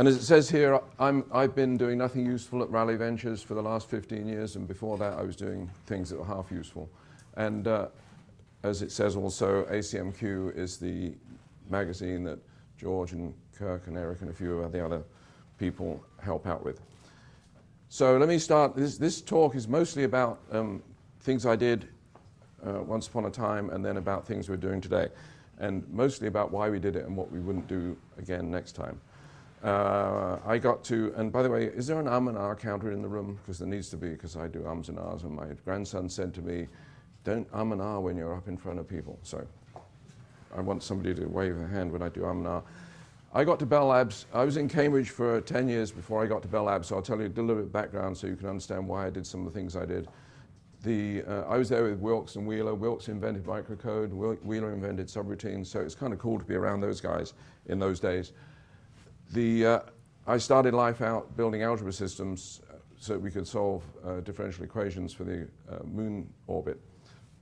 And as it says here, I'm, I've been doing nothing useful at Rally Ventures for the last 15 years, and before that I was doing things that were half useful. And uh, as it says also, ACMQ is the magazine that George and Kirk and Eric and a few of the other people help out with. So let me start. This, this talk is mostly about um, things I did uh, once upon a time and then about things we're doing today. And mostly about why we did it and what we wouldn't do again next time. Uh, I got to, and by the way, is there an um and ah counter in the room? Because there needs to be, because I do ums and ahs. And my grandson said to me, don't um and ah when you're up in front of people. So I want somebody to wave a hand when I do um and ah. I got to Bell Labs. I was in Cambridge for 10 years before I got to Bell Labs, so I'll tell you a little bit of background so you can understand why I did some of the things I did. The, uh, I was there with Wilkes and Wheeler. Wilkes invented microcode, Wheeler invented subroutines, so it's kind of cool to be around those guys in those days. The, uh, I started life out building algebra systems uh, so we could solve uh, differential equations for the uh, moon orbit,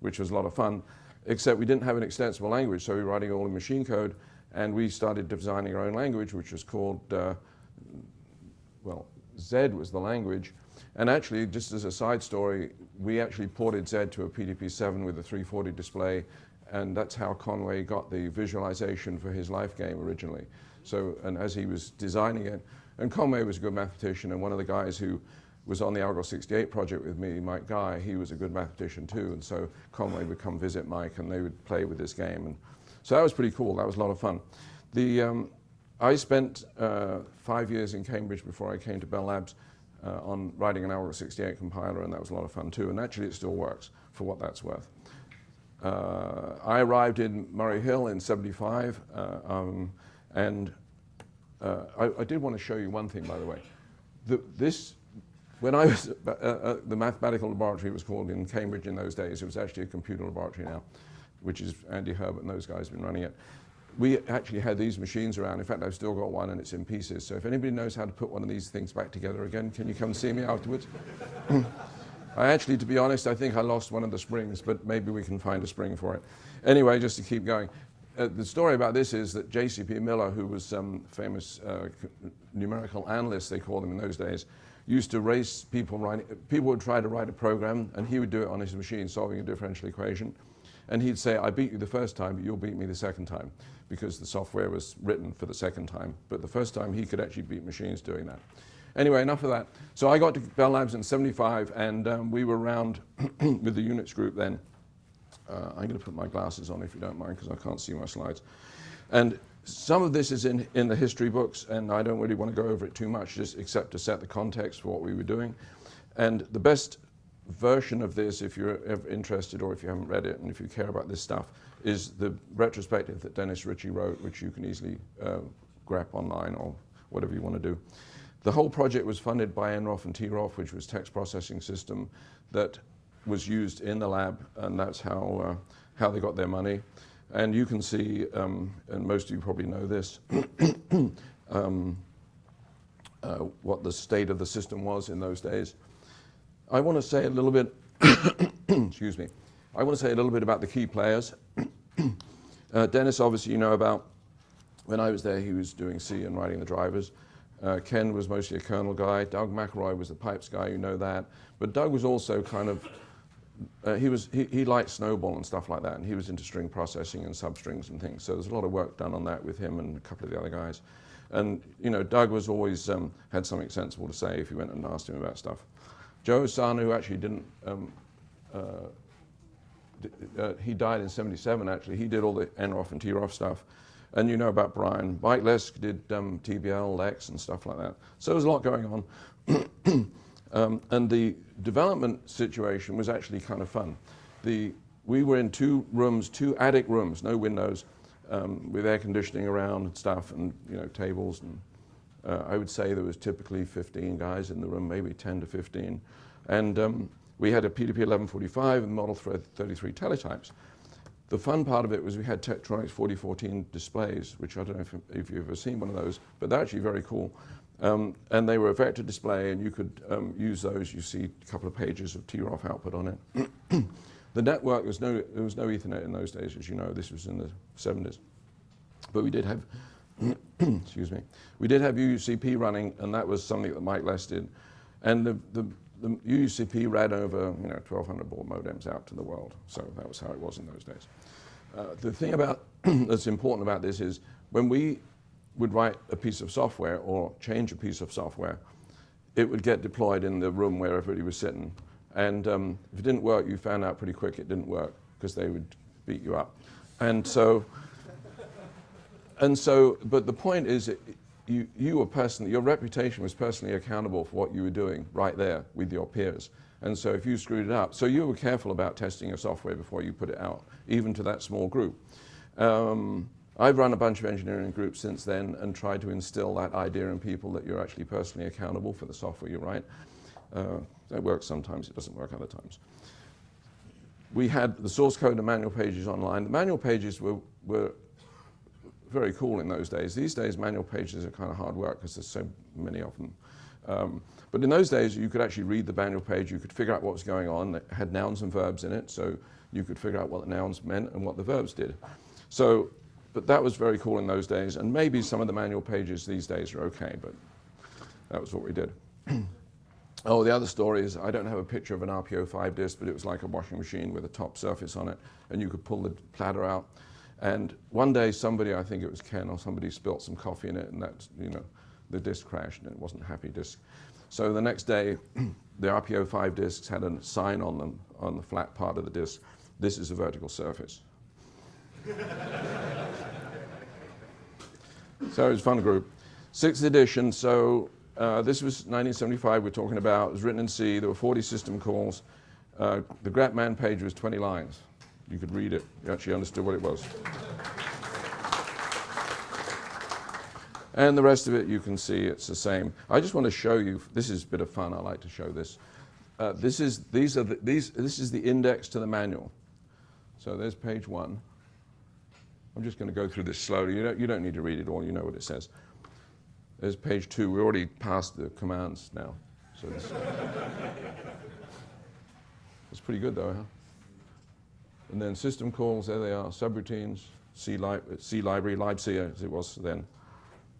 which was a lot of fun, except we didn't have an extensible language, so we were writing all in machine code, and we started designing our own language, which was called, uh, well, Z was the language. And actually, just as a side story, we actually ported Z to a PDP-7 with a 340 display, and that's how Conway got the visualization for his life game originally. So, and as he was designing it, and Conway was a good mathematician, and one of the guys who was on the Algol 68 project with me, Mike Guy, he was a good mathematician too, and so Conway would come visit Mike and they would play with this game. And so that was pretty cool. That was a lot of fun. The, um, I spent uh, five years in Cambridge before I came to Bell Labs uh, on writing an Algol 68 compiler, and that was a lot of fun too. And actually, it still works for what that's worth. Uh, I arrived in Murray Hill in 75, uh, um, and uh, I, I, did want to show you one thing, by the way. The, this, when I was, uh, the mathematical laboratory was called in Cambridge in those days, it was actually a computer laboratory now which is Andy Herbert and those guys have been running it. We actually had these machines around. In fact, I've still got one and it's in pieces. So if anybody knows how to put one of these things back together again, can you come see me afterwards? I actually, to be honest, I think I lost one of the springs, but maybe we can find a spring for it. Anyway, just to keep going. Uh, the story about this is that J.C.P. Miller, who was some famous uh, numerical analyst, they called him in those days, used to race people writing, people would try to write a program and he would do it on his machine, solving a differential equation. And he'd say, I beat you the first time, but you'll beat me the second time, because the software was written for the second time. But the first time, he could actually beat machines doing that. Anyway, enough of that. So I got to Bell Labs in 75, and um, we were around with the Unix group then. Uh, I'm going to put my glasses on if you don't mind, because I can't see my slides. And some of this is in, in the history books, and I don't really want to go over it too much, just except to set the context for what we were doing. And the best version of this, if you're interested or if you haven't read it and if you care about this stuff, is the retrospective that Dennis Ritchie wrote, which you can easily uh, grab online or whatever you want to do. The whole project was funded by NROFF and TROFF, which was text processing system that was used in the lab, and that's how, uh, how they got their money. And you can see, um, and most of you probably know this, um, uh, what the state of the system was in those days. I want to say a little bit, excuse me, I want to say a little bit about the key players. uh, Dennis, obviously, you know about, when I was there, he was doing C and writing the drivers. Uh, Ken was mostly a kernel guy. Doug McIlroy was the pipes guy, you know that. But Doug was also kind of, uh, he, was, he, he liked SNOBOL and stuff like that, and he was into string processing and substrings and things. So there's a lot of work done on that with him and a couple of the other guys. And, you know, Doug was always, um, had something sensible to say if you went and asked him about stuff. Joe Ossanna, who actually didn't, um, uh, uh, he died in 77 actually, he did all the NROFF and TROFF stuff. And you know about Brian. Mike Lesk did um, TBL, Lex and stuff like that. So there's a lot going on. um, and the development situation was actually kind of fun. The, we were in two rooms, two attic rooms, no windows, um, with air conditioning around and stuff and you know tables and uh, I would say there was typically 15 guys in the room, maybe 10 to 15. And um, we had a PDP 1145 and Model 33 teletypes. The fun part of it was we had Tektronix 4014 displays, which I don't know if, if, you've ever seen one of those, but they're actually very cool. Um, and they were a vector display, and you could um, use those. You see a couple of pages of TROFF output on it. the network, was, no, there was no Ethernet in those days, as you know. This was in the 70s. But we did have excuse me, we did have UUCP running, and that was something that Mike Lesk did. And the, the, the UUCP ran over, you know, 1,200 baud modems out to the world. So that was how it was in those days. Uh, the thing about that's important about this is when we would write a piece of software or change a piece of software, it would get deployed in the room where everybody was sitting. And um, if it didn't work, you found out pretty quick it didn't work because they would beat you up. And so, and so, but the point is, it, you, you were personally, your reputation was personally accountable for what you were doing right there with your peers. And so if you screwed it up, so you were careful about testing your software before you put it out, even to that small group. Um, I've run a bunch of engineering groups since then and tried to instill that idea in people that you're actually personally accountable for the software you write. Uh, it works sometimes, it doesn't work other times. We had the source code and manual pages online. The manual pages were, were very cool in those days. These days, manual pages are kind of hard work because there's so many of them. Um, but in those days, you could actually read the manual page. You could figure out what was going on. It had nouns and verbs in it, so you could figure out what the nouns meant and what the verbs did. So, but that was very cool in those days. And maybe some of the manual pages these days are okay, but that was what we did. oh, the other story is I don't have a picture of an RP05 disk, but it was like a washing machine with a top surface on it, and you could pull the platter out. And one day somebody, I think it was Ken or somebody, spilt some coffee in it and that, you know, the disk crashed and it wasn't a happy disk. So the next day, the RP05 disks had a sign on them on the flat part of the disk. This is a vertical surface. so it was fun group. Sixth edition, so uh, this was 1975 we're talking about. It was written in C. There were 40 system calls. Uh, the grep man page was 20 lines. You could read it. You actually understood what it was. And the rest of it, you can see it's the same. I just want to show you, this is a bit of fun, I like to show this. Uh, this, is, these are the, these, this is the index to the manual. So there's page one. I'm just going to go through this slowly. You don't, you don't need to read it all, you know what it says. There's page two. We're already past the commands now. So this, it's pretty good though, huh? And then system calls, there they are, subroutines, C, li C library, libc as it was then.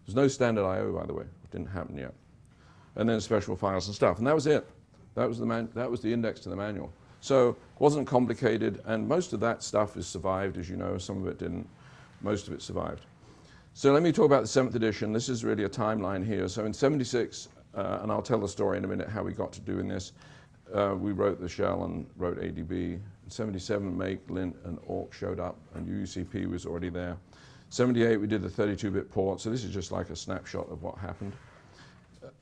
There's no standard I.O. by the way, it didn't happen yet. And then special files and stuff, and that was it. That was the, man that was the index to the manual. So it wasn't complicated, and most of that stuff has survived, as you know, some of it didn't. Most of it survived. So let me talk about the seventh edition. This is really a timeline here. So in 76, uh, and I'll tell the story in a minute how we got to doing this, uh, we wrote the shell and wrote ADB. In 77, Make, Lint, and Awk showed up, and UUCP was already there. 78, we did the 32-bit port, so this is just like a snapshot of what happened.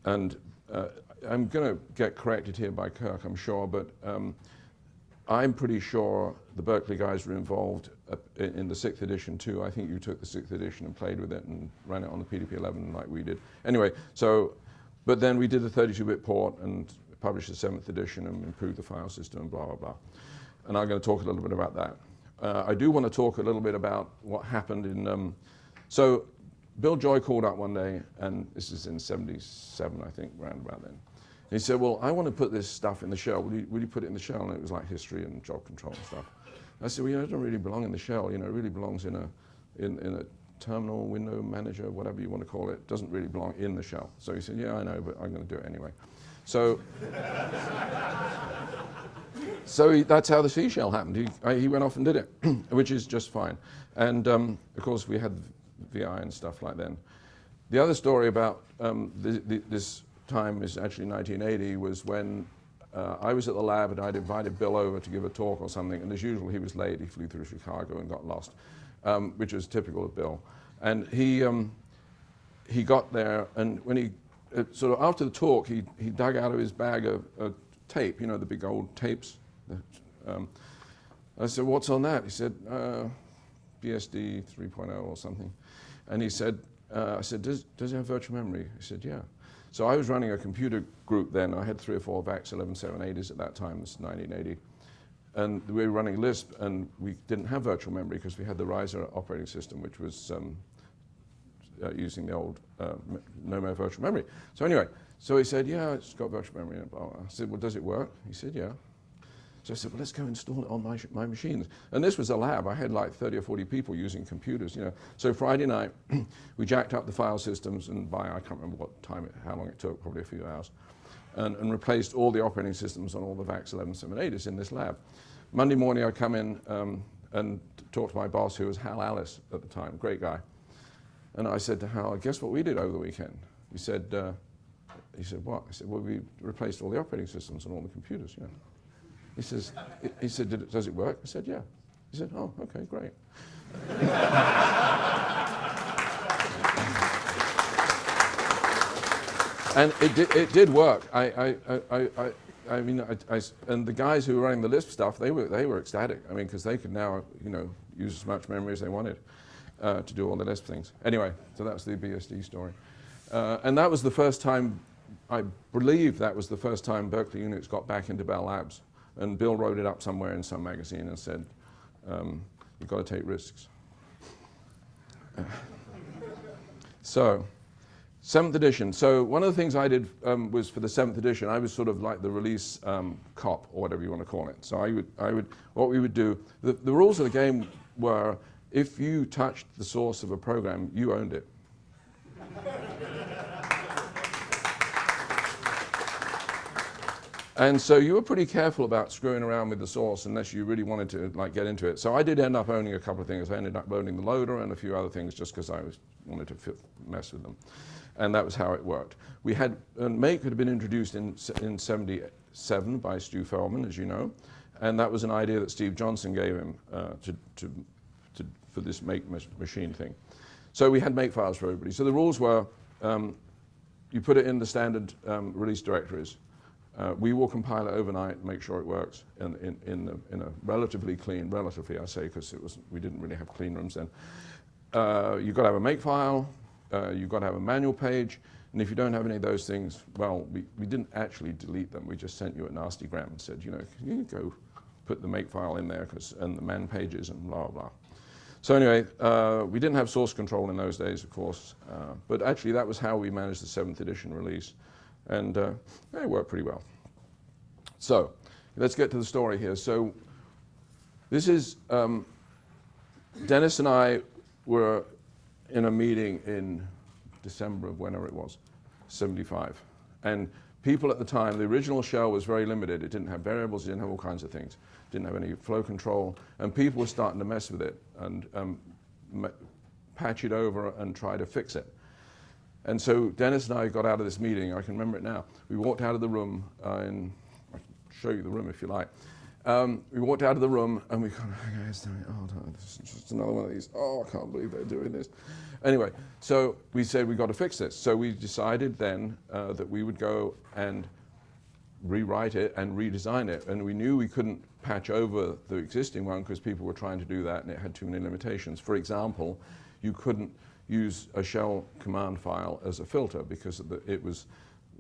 And uh, I'm going to get corrected here by Kirk, I'm sure, but um, I'm pretty sure the Berkeley guys were involved uh, in the sixth edition too. I think you took the sixth edition and played with it and ran it on the PDP-11 like we did. Anyway, so, but then we did the 32-bit port and published the seventh edition and improved the file system and blah, blah, blah and I'm going to talk a little bit about that. Uh, I do want to talk a little bit about what happened in, um, so Bill Joy called up one day, and this is in 77, I think, around about then. he said, well, I want to put this stuff in the shell. Will you, will you put it in the shell? And it was like history and job control and stuff. I said, well, you it doesn't really belong in the shell. You know, it really belongs in a, in, in a terminal, window manager, whatever you want to call it. It doesn't really belong in the shell. So he said, yeah, I know, but I'm going to do it anyway. So so he, that's how the C shell happened. He, uh, he went off and did it, which is just fine. And um, of course, we had VI and stuff like then. The other story about um, the, the, this time is actually 1980, was when uh, I was at the lab and I'd invited Bill over to give a talk or something, and as usual, he was late. He flew through Chicago and got lost, um, which was typical of Bill. And he, um, he got there, and when he, uh, sort of after the talk, he, he dug out of his bag a, a tape, you know, the big old tapes um, I said, what's on that? He said, uh, BSD 3.0 or something. And he said, uh, I said, does, does it have virtual memory? He said, yeah. So I was running a computer group then. I had three or four VAX 11780s at that time, this is 1980. And we were running Lisp, and we didn't have virtual memory because we had the Reiser operating system, which was um, uh, using the old uh, no more virtual memory. So anyway, so he said, yeah, it's got virtual memory. I said, well, does it work? He said, yeah. So I said, well, let's go install it on my, my machines. And this was a lab. I had like 30 or 40 people using computers, you know. So Friday night, we jacked up the file systems and by, I can't remember what time, it, how long it took, probably a few hours, and, and replaced all the operating systems on all the VAX 1178s in this lab. Monday morning, I come in um, and talk to my boss, who was Hal Alles at the time, great guy. And I said to Hal, guess what we did over the weekend? He said, uh, he said, what? I said, well, we replaced all the operating systems on all the computers, you know. He says, he said, it, does it work? I said, yeah. He said, oh, okay, great. and it did, it did work. I, I, I, I, I mean, I, I, and the guys who were running the Lisp stuff, they were, they were ecstatic. I mean, because they could now, you know, use as much memory as they wanted uh, to do all the Lisp things. Anyway, so that's the BSD story. Uh, and that was the first time, I believe that was the first time Berkeley Unix got back into Bell Labs. And Bill wrote it up somewhere in some magazine and said, um, you've got to take risks. so, seventh edition. So one of the things I did um, was for the seventh edition, I was sort of like the release um, cop or whatever you want to call it. So I would, I would, what we would do, the, the rules of the game were if you touched the source of a program, you owned it. And so you were pretty careful about screwing around with the source unless you really wanted to like get into it. So I did end up owning a couple of things. I ended up owning the loader and a few other things just because I was, wanted to mess with them. And that was how it worked. We had, and Make had been introduced in, in 77 by Stu Feldman, as you know. And that was an idea that Steve Johnson gave him uh, to, to, to, for this Make machine thing. So we had make files for everybody. So the rules were, um, you put it in the standard um, release directories. Uh, we will compile it overnight, make sure it works in, in, in, the, in a relatively clean, relatively I say, because it was we didn't really have clean rooms then. Uh, you've got to have a make file, uh, you've got to have a manual page, and if you don't have any of those things, well, we, we didn't actually delete them. We just sent you a nasty gram and said, you know, can you go put the make file in there cause, and the man pages and blah, blah. So anyway, uh, we didn't have source control in those days, of course, uh, but actually that was how we managed the seventh edition release and uh, it worked pretty well. So let's get to the story here. So this is, um, Dennis and I were in a meeting in December of whenever it was, 75. And people at the time, the original shell was very limited. It didn't have variables, it didn't have all kinds of things. It didn't have any flow control. And people were starting to mess with it and um, patch it over and try to fix it. And so Dennis and I got out of this meeting, I can remember it now. We walked out of the room, uh, and I can show you the room if you like. Um, we walked out of the room and we kind of, oh, no, this is just another one of these, oh, I can't believe they're doing this. Anyway, so we said we've got to fix this. So we decided then uh, that we would go and rewrite it and redesign it. And we knew we couldn't patch over the existing one because people were trying to do that and it had too many limitations. For example, you couldn't use a shell command file as a filter because it was,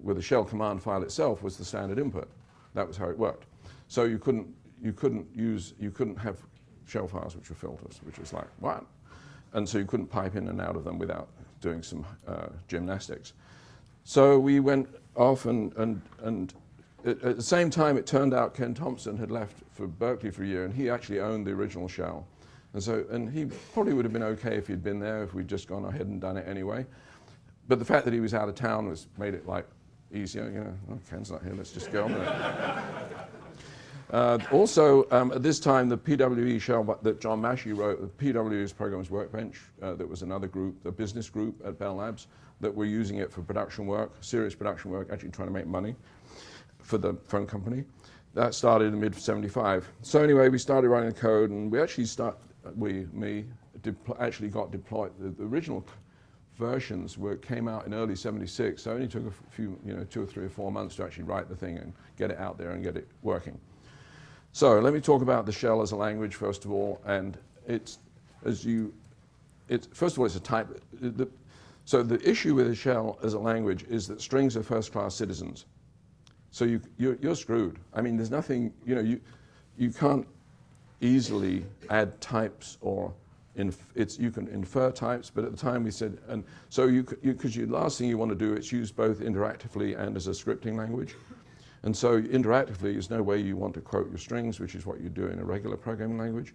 with the shell command file itself was the standard input. That was how it worked. So you couldn't, you couldn't use, you couldn't have shell files which were filters, which was like, what? And so you couldn't pipe in and out of them without doing some uh, gymnastics. So we went off and, and, and at, at the same time it turned out Ken Thompson had left for Berkeley for a year and he actually owned the original shell. And so, and he probably would have been okay if he'd been there, if we'd just gone ahead and done it anyway. But the fact that he was out of town was made it like easier, you know, oh, Ken's not here, let's just go on. Uh, also, um, at this time, the PWB shell that John Mashey wrote, the PWB's Programs Workbench, uh, that was another group, a business group at Bell Labs, that were using it for production work, serious production work, actually trying to make money for the phone company. That started in the mid-75. So anyway, we started writing the code, and we actually start, we, me, actually got deployed. The, the, original versions were, came out in early 76, so it only took a few, you know, two or three or four months to actually write the thing and get it out there and get it working. So let me talk about the shell as a language, first of all, and it's, as you, it's, first of all, it's a type, the, so the issue with a shell as a language is that strings are first-class citizens. So you, you're, you're screwed. I mean, there's nothing, you know, you, you can't easily add types or it's, you can infer types, but at the time we said, and so you, because you, last thing you want to do is use both interactively and as a scripting language. And so interactively, is no way you want to quote your strings, which is what you do in a regular programming language.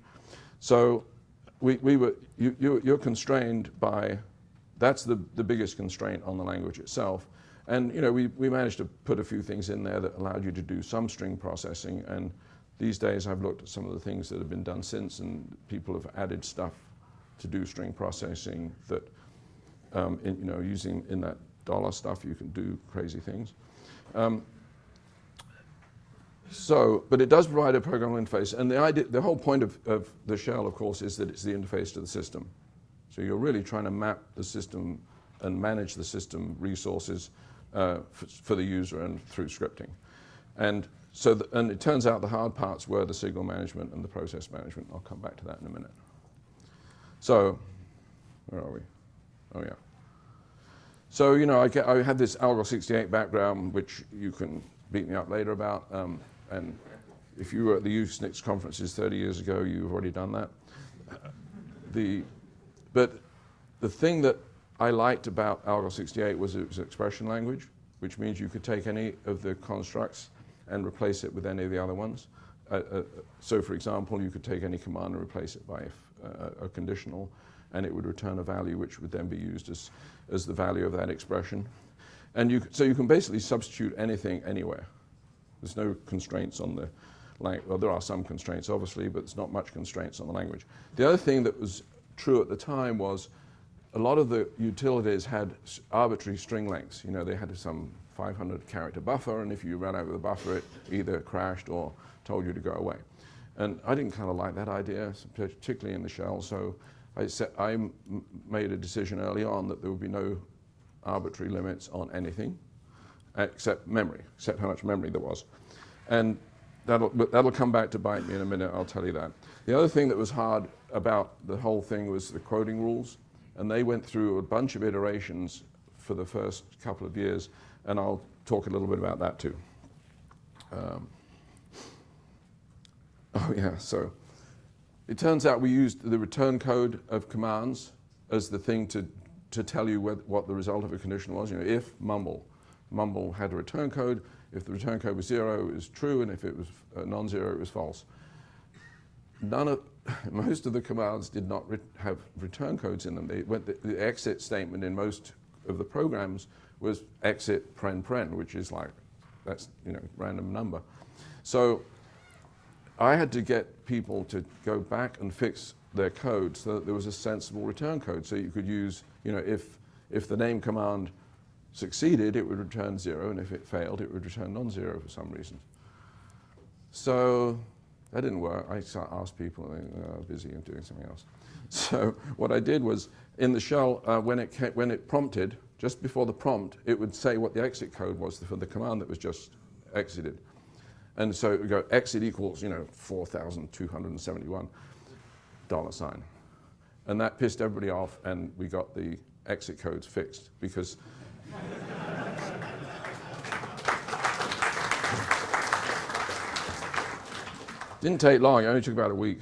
So we, we were, you, you, you're constrained by, that's the, the biggest constraint on the language itself. And you know, we, we managed to put a few things in there that allowed you to do some string processing. And these days I've looked at some of the things that have been done since and people have added stuff to do string processing that, um, in, you know, using in that dollar stuff, you can do crazy things. Um, so, but it does provide a programmable interface. And the, idea, the whole point of, of the shell, of course, is that it's the interface to the system. So you're really trying to map the system and manage the system resources uh, for, for, the user and through scripting. And so, the, and it turns out the hard parts were the signal management and the process management. I'll come back to that in a minute. So, where are we? Oh yeah. So, you know, I, get, I had this Algol 68 background, which you can beat me up later about. Um, and if you were at the Usenix conferences 30 years ago, you've already done that. The, but the thing that I liked about Algol 68 was it was expression language, which means you could take any of the constructs and replace it with any of the other ones. Uh, uh, so for example, you could take any command and replace it by uh, a conditional, and it would return a value which would then be used as, as the value of that expression. And you, so you can basically substitute anything anywhere. There's no constraints on the language. Well, there are some constraints, obviously, but there's not much constraints on the language. The other thing that was true at the time was a lot of the utilities had arbitrary string lengths. You know, they had some 500 character buffer, and if you ran over the buffer, it either crashed or told you to go away. And I didn't kind of like that idea, particularly in the shell, so I, set, I made a decision early on that there would be no arbitrary limits on anything except memory, except how much memory there was. And that'll, that'll come back to bite me in a minute, I'll tell you that. The other thing that was hard about the whole thing was the quoting rules, and they went through a bunch of iterations for the first couple of years, and I'll talk a little bit about that too. Um, oh yeah, so it turns out we used the return code of commands as the thing to, to tell you what, what the result of a condition was. You know, if mumble, mumble had a return code. If the return code was zero, it was true, and if it was uh, non-zero, it was false. None of, most of the commands did not re have return codes in them. They went the, the, exit statement in most of the programs was exit pren pren, which is like, that's, you know, random number. So I had to get people to go back and fix their code so that there was a sensible return code. So you could use, you know, if, if the name command succeeded, it would return zero, and if it failed, it would return non-zero for some reason. So that didn't work. I asked people, and they were busy and doing something else. So what I did was, in the shell, uh, when, it when it prompted, just before the prompt, it would say what the exit code was for the command that was just exited. And so it would go exit equals, you know, 4,271 dollar sign. And that pissed everybody off, and we got the exit codes fixed because Didn't take long, it only took about a week.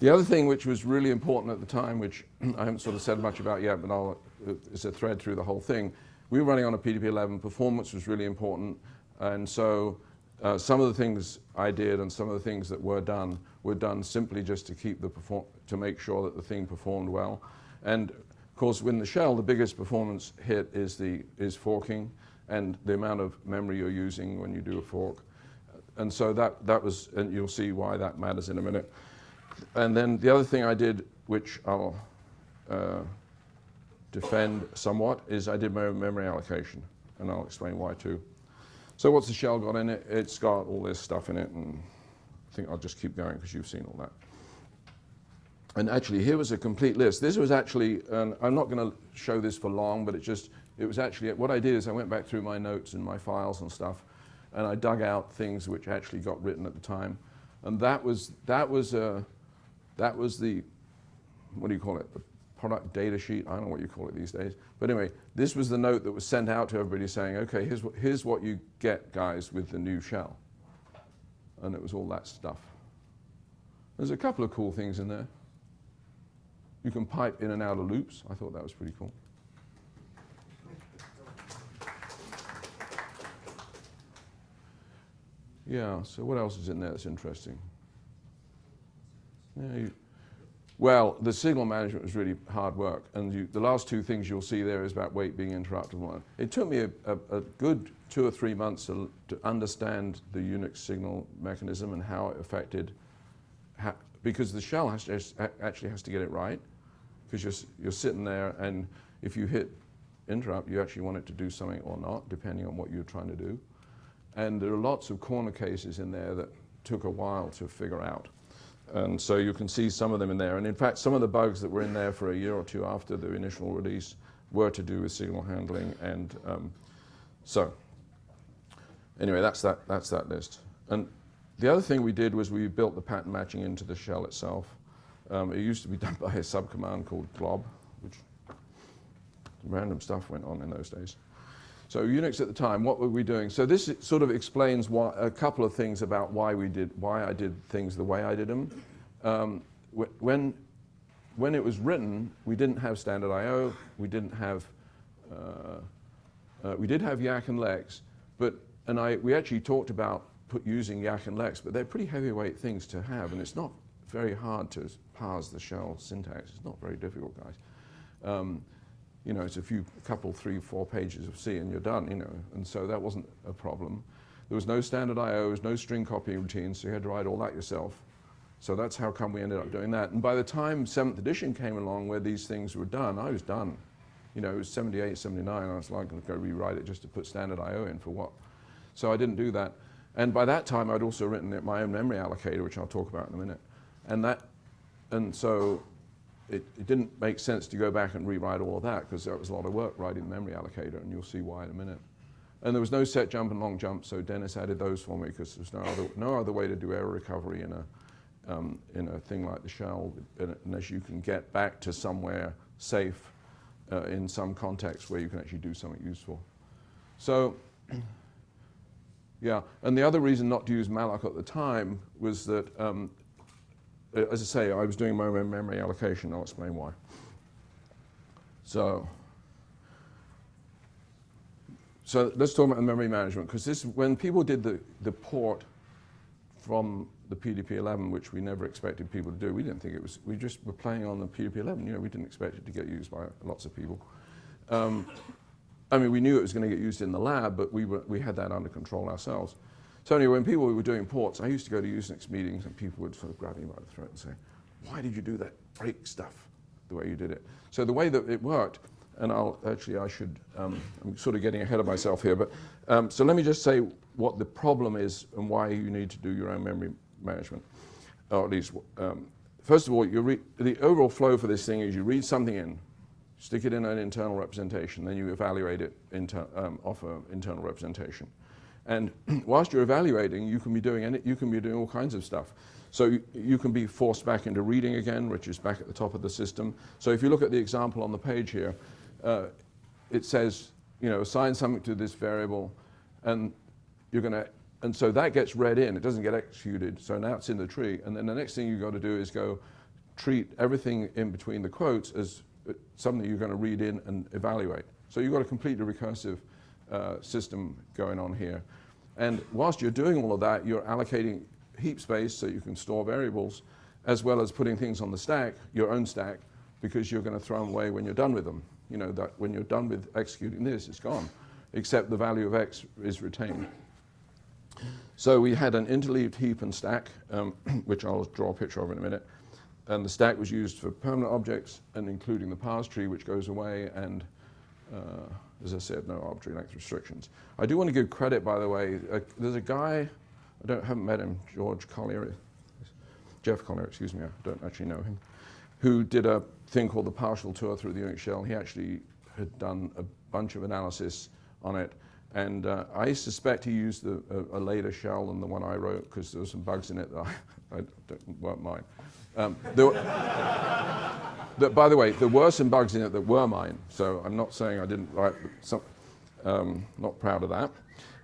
The other thing which was really important at the time, which I haven't sort of said much about yet, but I'll, it's a thread through the whole thing, we were running on a PDP-11, performance was really important, and so uh, some of the things I did and some of the things that were done were done simply just to keep the perform to make sure that the thing performed well. And of course, in the shell, the biggest performance hit is the is forking and the amount of memory you're using when you do a fork and so that, that was, and you'll see why that matters in a minute. And then the other thing I did, which I'll uh, defend somewhat, is I did my memory allocation, and I'll explain why too. So what's the shell got in it? It's got all this stuff in it, and I think I'll just keep going because you've seen all that. And actually, here was a complete list. This was actually, and I'm not going to show this for long, but it just, it was actually, what I did is I went back through my notes and my files and stuff, and I dug out things which actually got written at the time. And that was, that was, uh, that was the, what do you call it, the product data sheet, I don't know what you call it these days. But anyway, this was the note that was sent out to everybody saying, okay, here's what, here's what you get, guys, with the new shell. And it was all that stuff. There's a couple of cool things in there. You can pipe in and out of loops. I thought that was pretty cool. Yeah, so what else is in there that's interesting? Yeah, you, well, the signal management was really hard work, and you, the last two things you'll see there is about wait being interrupted. It took me a, a, a good two or three months to, to, understand the Unix signal mechanism and how it affected, because the shell has to, actually has to get it right, because you're, you're sitting there, and if you hit interrupt, you actually want it to do something or not, depending on what you're trying to do. And there are lots of corner cases in there that took a while to figure out. And so you can see some of them in there. And in fact, some of the bugs that were in there for a year or two after the initial release were to do with signal handling. And um, so anyway, that's that, that's that list. And the other thing we did was we built the pattern matching into the shell itself. Um, it used to be done by a subcommand called glob, which random stuff went on in those days. So Unix at the time, what were we doing? So this sort of explains why, a couple of things about why we did, why I did things the way I did them. Um, when, when it was written, we didn't have standard I.O., we didn't have, uh, uh, we did have YACC and LEX, but, and I, we actually talked about using YACC and LEX, but they're pretty heavyweight things to have, and it's not very hard to parse the shell syntax. It's not very difficult, guys. Um, you know, it's a few, couple, three, four pages of C and you're done, you know. And so that wasn't a problem. There was no standard IOs, no string copying routines, so you had to write all that yourself. So that's how come we ended up doing that. And by the time 7th edition came along where these things were done, I was done. You know, it was 78, 79, I was like, I'm going to go rewrite it just to put standard IO in for what? So I didn't do that. And by that time, I'd also written my own memory allocator, which I'll talk about in a minute. And that, and so it, it, didn't make sense to go back and rewrite all of that because that was a lot of work writing the memory allocator, and you'll see why in a minute. And there was no set jump and long jump, so Dennis added those for me because there's no other, no other way to do error recovery in a, um, in a thing like the shell unless you can get back to somewhere safe uh, in some context where you can actually do something useful. So, yeah, and the other reason not to use malloc at the time was that um, as I say, I was doing my own memory allocation. I'll explain why. So, so let's talk about memory management because this, when people did the, the port from the PDP-11, which we never expected people to do, we didn't think it was, we just were playing on the PDP-11, you know, we didn't expect it to get used by lots of people. Um, I mean, we knew it was going to get used in the lab, but we, were, we had that under control ourselves. So anyway, when people were doing ports, I used to go to Usenix meetings and people would sort of grab me by the throat and say, why did you do that break stuff the way you did it? So the way that it worked, and I'll actually, I should, um, I'm sort of getting ahead of myself here, but um, so let me just say what the problem is and why you need to do your own memory management, or at least, um, first of all, you the overall flow for this thing is you read something in, stick it in an internal representation, then you evaluate it inter um, off an internal representation. And whilst you're evaluating, you can be doing any, you can be doing all kinds of stuff. So you, you, can be forced back into reading again, which is back at the top of the system. So if you look at the example on the page here, uh, it says, you know, assign something to this variable, and you're going to, and so that gets read in. It doesn't get executed. So now it's in the tree, and then the next thing you've got to do is go treat everything in between the quotes as uh, something you're going to read in and evaluate. So you've got a completely recursive uh, system going on here. And whilst you're doing all of that, you're allocating heap space so you can store variables, as well as putting things on the stack, your own stack, because you're going to throw them away when you're done with them. You know, that when you're done with executing this, it's gone, except the value of x is retained. So we had an interleaved heap and stack, um, which I'll draw a picture of in a minute. And the stack was used for permanent objects and including the parse tree, which goes away, and uh, as I said, no arbitrary length restrictions. I do want to give credit, by the way. Uh, there's a guy, I don't haven't met him, George Collyer, Geoff Collyer, excuse me, I don't actually know him, who did a thing called the partial tour through the Unix shell. He actually had done a bunch of analysis on it. And uh, I suspect he used a, a, a, later shell than the one I wrote because there were some bugs in it that I, I weren't mine. Um, there, that, by the way, there were some bugs in it that were mine, so I'm not saying I didn't write, some, um, not proud of that.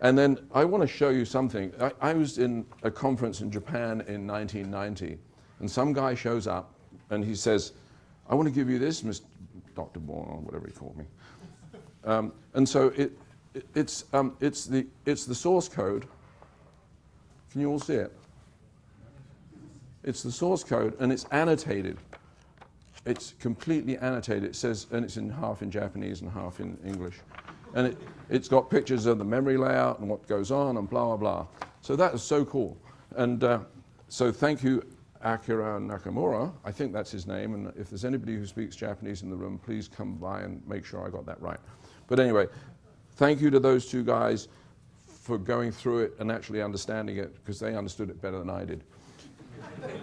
And then I want to show you something. I, I, was in a conference in Japan in 1990, and some guy shows up and he says, I want to give you this, Mr. Dr. Bourne, or whatever he called me. Um, and so it, it's, um, it's, the, it's the source code Can you all see it? It's the source code and it's annotated. It's completely annotated. It says, and it's in half in Japanese and half in English. And it, it's got pictures of the memory layout and what goes on and blah, blah, blah. So that is so cool. And uh, so thank you, Akira Nakamura. I think that's his name. And if there's anybody who speaks Japanese in the room, please come by and make sure I got that right. But anyway, thank you to those two guys for going through it and actually understanding it because they understood it better than I did.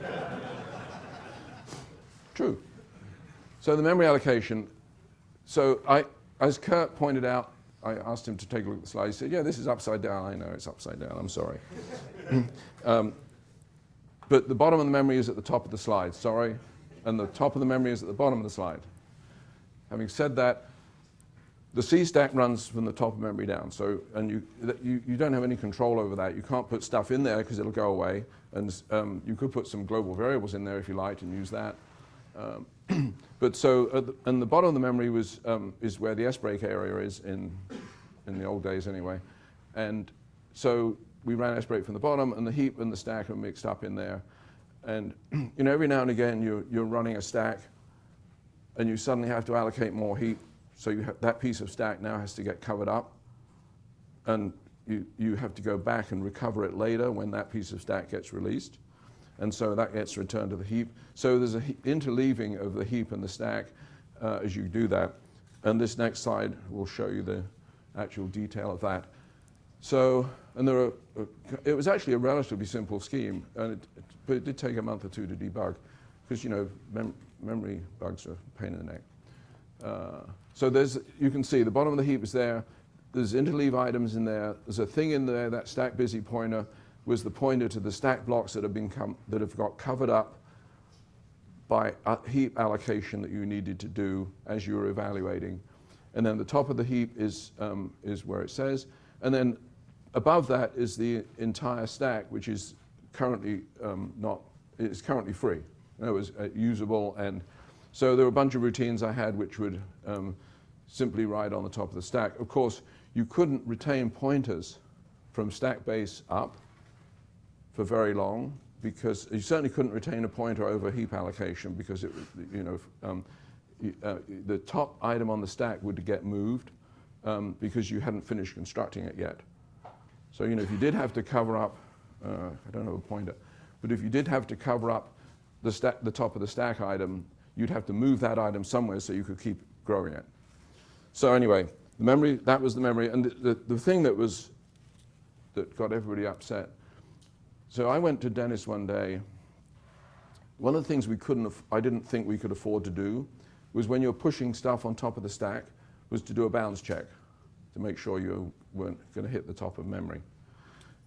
True. So the memory allocation. So I, as Kurt pointed out, I asked him to take a look at the slide. He said, yeah, this is upside down. I know it's upside down. I'm sorry. um, but the bottom of the memory is at the top of the slide, sorry. And the top of the memory is at the bottom of the slide. Having said that, the C stack runs from the top of memory down. So, and you, you, you don't have any control over that. You can't put stuff in there because it'll go away. And um, you could put some global variables in there if you liked and use that. Um, but so, the, and the bottom of the memory was, um, is where the S-break area is in, in the old days anyway. And so we ran S-break from the bottom and the heap and the stack are mixed up in there. And you know, every now and again you're, you're running a stack and you suddenly have to allocate more heap so that piece of stack now has to get covered up. And you, you have to go back and recover it later when that piece of stack gets released. And so that gets returned to the heap. So there's an interleaving of the heap and the stack uh, as you do that. And this next slide will show you the actual detail of that. So, and there are, uh, it was actually a relatively simple scheme, and it, it, but it did take a month or two to debug, because you know mem memory bugs are a pain in the neck. Uh, so there's, you can see the bottom of the heap is there. There's interleave items in there. There's a thing in there, that stack busy pointer was the pointer to the stack blocks that have, been that have got covered up by heap allocation that you needed to do as you were evaluating. And then the top of the heap is, um, is where it says. And then above that is the entire stack, which is currently um, not, is currently free. It was uh, usable and so there were a bunch of routines I had which would um, simply ride on the top of the stack. Of course, you couldn't retain pointers from stack base up for very long because you certainly couldn't retain a pointer over heap allocation because it, you know, um, uh, the top item on the stack would get moved um, because you hadn't finished constructing it yet. So, you know, if you did have to cover up, uh, I don't have a pointer, but if you did have to cover up the, the top of the stack item, you'd have to move that item somewhere so you could keep growing it. So anyway, the memory, that was the memory. And the, the, the thing that was, that got everybody upset. So I went to Dennis one day. One of the things we couldn't, I didn't think we could afford to do was when you're pushing stuff on top of the stack was to do a bounds check to make sure you weren't going to hit the top of memory.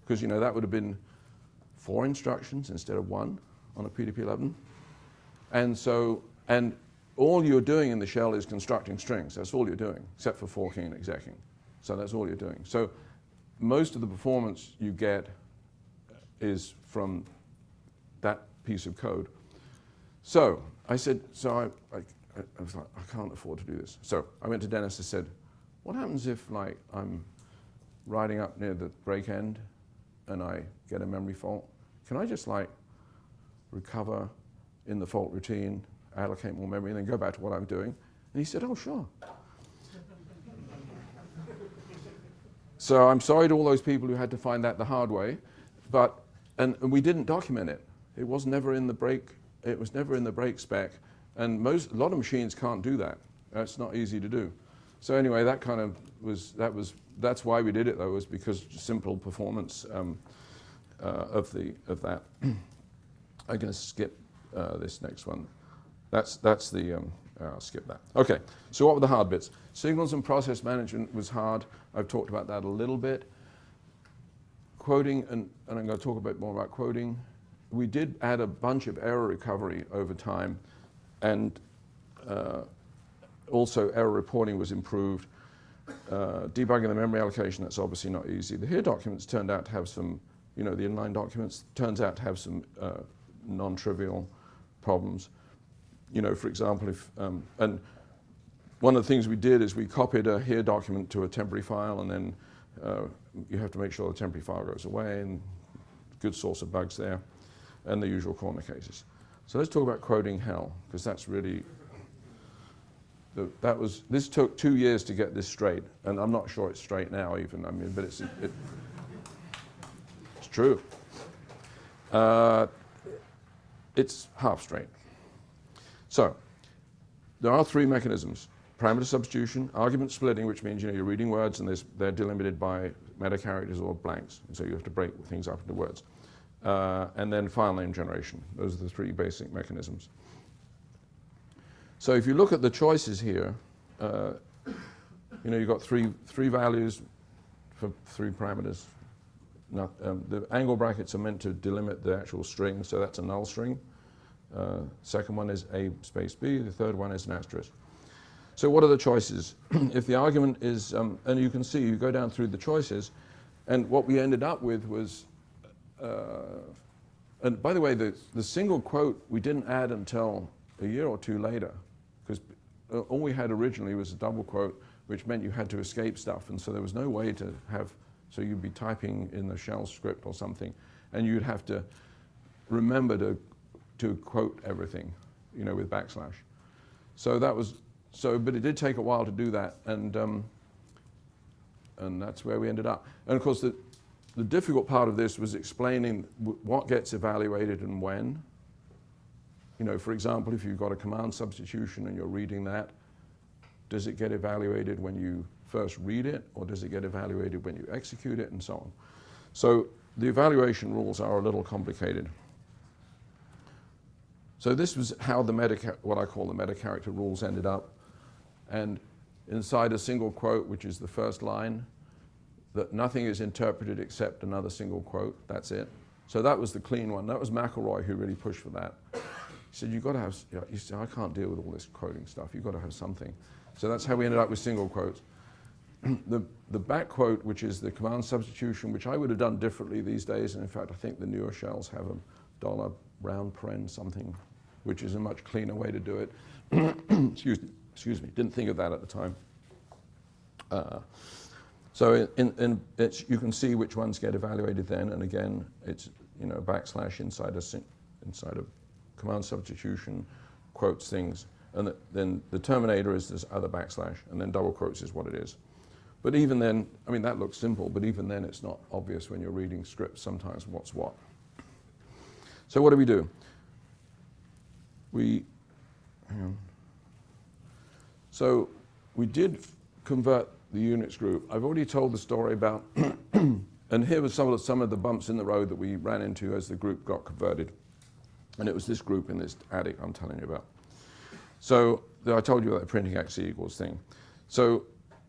Because, you know, that would have been four instructions instead of one on a PDP-11. And so and all you're doing in the shell is constructing strings. That's all you're doing, except for forking and execing. So that's all you're doing. So most of the performance you get is from that piece of code. So I said, so I, I, I was like, I can't afford to do this. So I went to Dennis and said, what happens if like I'm riding up near the break end and I get a memory fault? Can I just like recover in the fault routine allocate more memory and then go back to what I'm doing. And he said, oh, sure. so I'm sorry to all those people who had to find that the hard way, but, and, and we didn't document it. It was never in the break, it was never in the break spec. And most, a lot of machines can't do that. That's not easy to do. So anyway, that kind of was, that was, that's why we did it though, was because simple performance um, uh, of, the, of that. I'm going to skip uh, this next one. That's, that's the, um, I'll skip that. Okay, so what were the hard bits? Signals and process management was hard. I've talked about that a little bit. Quoting, and, and I'm going to talk a bit more about quoting. We did add a bunch of error recovery over time, and uh, also error reporting was improved. Uh, debugging the memory allocation, that's obviously not easy. The HERE documents turned out to have some, you know, the inline documents turns out to have some uh, non-trivial problems you know, for example, if, um, and one of the things we did is we copied a HERE document to a temporary file and then uh, you have to make sure the temporary file goes away and good source of bugs there, and the usual corner cases. So let's talk about quoting hell, because that's really, the, that was, this took two years to get this straight, and I'm not sure it's straight now even, I mean, but it's, it, it's true. Uh, it's half straight. So, there are three mechanisms. Parameter substitution, argument splitting, which means you know, you're reading words and they're delimited by meta characters or blanks, so you have to break things up into words. Uh, and then file name generation. Those are the three basic mechanisms. So if you look at the choices here, uh, you know, you've got three, three values for three parameters. Not, um, the angle brackets are meant to delimit the actual string, so that's a null string. Uh, second one is A space B, the third one is an asterisk. So what are the choices? if the argument is, um, and you can see, you go down through the choices, and what we ended up with was, uh, and by the way, the, the single quote we didn't add until a year or two later, because uh, all we had originally was a double quote, which meant you had to escape stuff, and so there was no way to have, so you'd be typing in the shell script or something, and you'd have to remember to to quote everything, you know, with backslash. So that was, so, but it did take a while to do that, and, um, and that's where we ended up. And of course, the, the difficult part of this was explaining what gets evaluated and when. You know, for example, if you've got a command substitution and you're reading that, does it get evaluated when you first read it, or does it get evaluated when you execute it, and so on. So the evaluation rules are a little complicated. So this was how the meta, what I call the meta character rules ended up. And inside a single quote, which is the first line, that nothing is interpreted except another single quote, that's it. So that was the clean one. That was McIlroy who really pushed for that. He said, you've got to have, you know, he said, I can't deal with all this quoting stuff. You've got to have something. So that's how we ended up with single quotes. the, the back quote, which is the command substitution, which I would have done differently these days, and in fact, I think the newer shells have a dollar round paren something, which is a much cleaner way to do it. excuse, me, excuse me, didn't think of that at the time. Uh, so in, in you can see which ones get evaluated then, and again, it's you know backslash inside a inside a command substitution quotes things, and the, then the terminator is this other backslash, and then double quotes is what it is. But even then, I mean that looks simple, but even then it's not obvious when you're reading scripts sometimes what's what. So what do we do? We, so we did convert the Unix group. I've already told the story about, and here was some of, the, some of the bumps in the road that we ran into as the group got converted. And it was this group in this attic I'm telling you about. So I told you about the printing x equals thing. So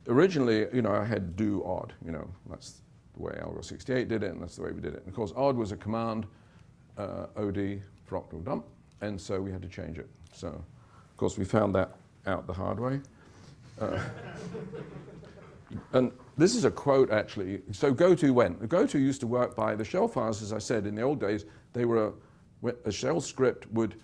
originally, you know, I had do odd, you know, that's the way Algol 68 did it, and that's the way we did it. And of course, odd was a command uh, OD for octal dump, and so we had to change it. So, of course, we found that out the hard way. Uh, and this is a quote, actually. So GoTo went. The goto used to work by the shell files, as I said, in the old days, they were a, a shell script would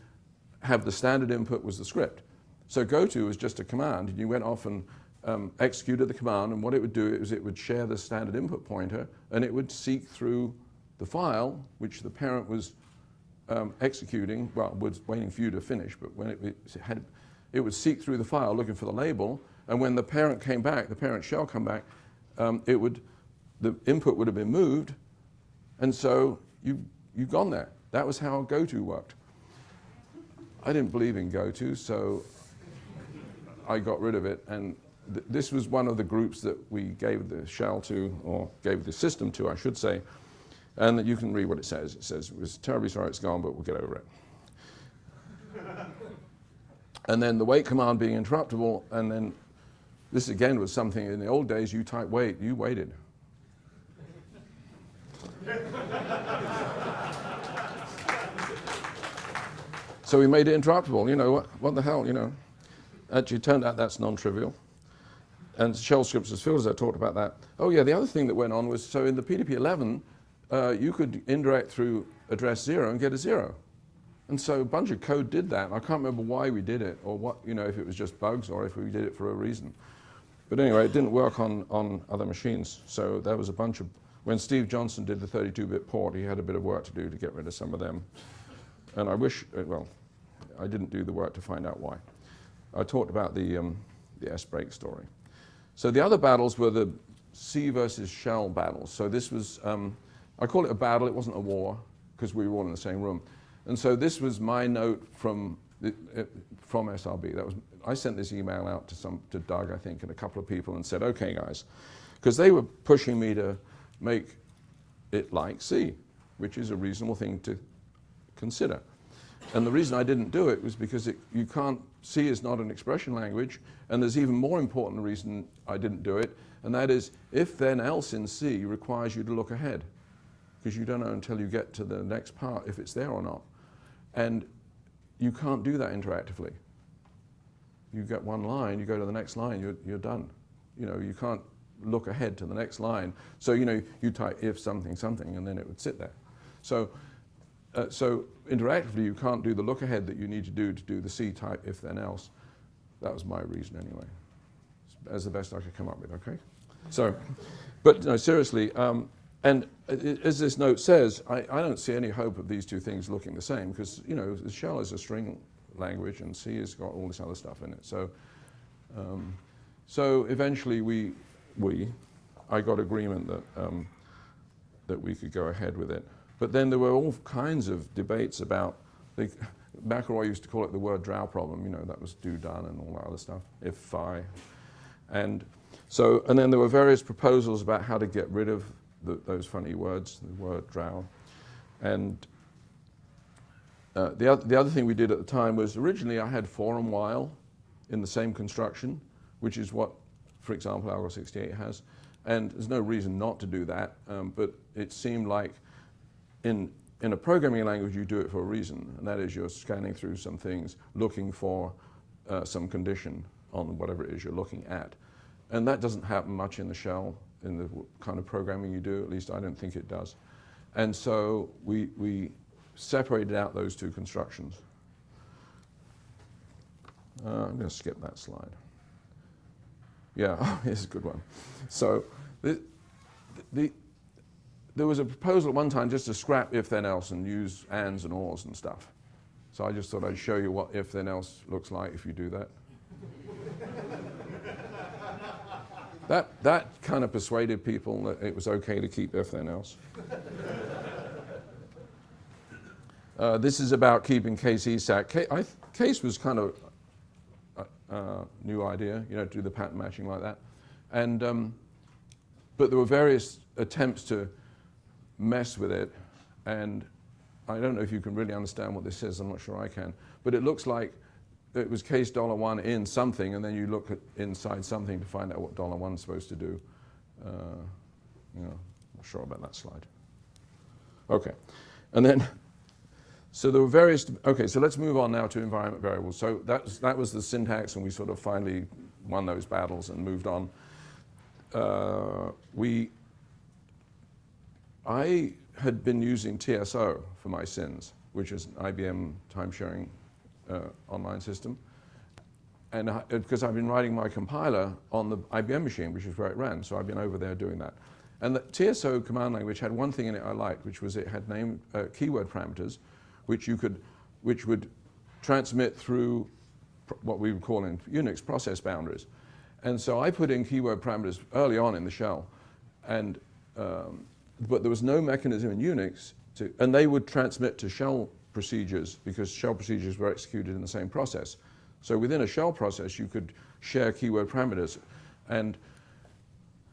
have the standard input was the script. So GoTo was just a command, and you went off and um, executed the command, and what it would do is it would share the standard input pointer, and it would seek through the file, which the parent was um, executing, well, was waiting for you to finish, but when it, it, had, it would seek through the file looking for the label, and when the parent came back, the parent shell come back, um, it would, the input would have been moved, and so you, you've gone there. That was how GoTo worked. I didn't believe in GoTo, so I got rid of it, and th this was one of the groups that we gave the shell to, or gave the system to, I should say, and you can read what it says. It says, we're terribly sorry it's gone, but we'll get over it. and then the wait command being interruptible, and then this again was something in the old days, you type wait, you waited. so we made it interruptible, you know, what, what the hell, you know. Actually, turned out that's non-trivial. And shell scripts as field as I talked about that. Oh yeah, the other thing that went on was, so in the PDP 11, uh, you could indirect through address zero and get a zero. And so a bunch of code did that. I can't remember why we did it or what, you know, if it was just bugs or if we did it for a reason. But anyway, it didn't work on, on other machines. So there was a bunch of when Steve Johnson did the 32-bit port, he had a bit of work to do to get rid of some of them. And I wish, uh, well, I didn't do the work to find out why. I talked about the, um, the S-break story. So the other battles were the C versus shell battles. So this was, um, I call it a battle, it wasn't a war, because we were all in the same room. And so this was my note from, uh, from SRB. That was, I sent this email out to, some, to Doug, I think, and a couple of people and said, okay guys, because they were pushing me to make it like C, which is a reasonable thing to consider. And the reason I didn't do it was because it, you can't, C is not an expression language, and there's even more important reason I didn't do it, and that is if then else in C requires you to look ahead, because you don't know until you get to the next part if it's there or not. And you can't do that interactively. You get one line, you go to the next line, you're, you're done. You know, you can't look ahead to the next line. So, you know, you type if something something and then it would sit there. So, uh, so interactively you can't do the look ahead that you need to do to do the C type if then else. That was my reason anyway, as the best I could come up with, okay? So, but no, seriously, um, and as this note says, I, I, don't see any hope of these two things looking the same because, you know, shell is a string language and C has got all this other stuff in it. So, um, so eventually we, we, I got agreement that, um, that we could go ahead with it. But then there were all kinds of debates about, the, McIlroy used to call it the word drow problem, you know, that was do done and all that other stuff, if phi. And so, and then there were various proposals about how to get rid of the, those funny words, the word drow. And uh, the, other, the other thing we did at the time was originally I had for and while in the same construction, which is what for example, Algol 68 has. And there's no reason not to do that, um, but it seemed like in, in a programming language you do it for a reason, and that is you're scanning through some things, looking for uh, some condition on whatever it is you're looking at. And that doesn't happen much in the shell, in the kind of programming you do, at least I don't think it does. And so we, we separated out those two constructions. Uh, I'm going to skip that slide. Yeah, here's a good one. So the, the, there was a proposal at one time just to scrap if then else and use ands and ors and stuff. So I just thought I'd show you what if then else looks like if you do that. That, that kind of persuaded people that it was okay to keep everything else. Uh, this is about keeping case ESAC. case was kind of uh, new idea, you know, to do the pattern matching like that. And, um, but there were various attempts to mess with it, and I don't know if you can really understand what this is, I'm not sure I can, but it looks like it was case dollar one in something, and then you look at inside something to find out what dollar one's supposed to do. Uh, you know, not sure about that slide. Okay, and then so there were various, okay, so let's move on now to environment variables. So that was, that was the syntax and we sort of finally won those battles and moved on. Uh, we, I had been using TSO for my sins, which is IBM time-sharing online system. And I, because I've been writing my compiler on the IBM machine, which is where it ran, so I've been over there doing that. And the TSO command language had one thing in it I liked, which was it had name uh, keyword parameters, which you could, which would transmit through what we would call in Unix process boundaries. And so I put in keyword parameters early on in the shell, and um, but there was no mechanism in Unix to, and they would transmit to shell procedures because shell procedures were executed in the same process. So within a shell process, you could share keyword parameters. And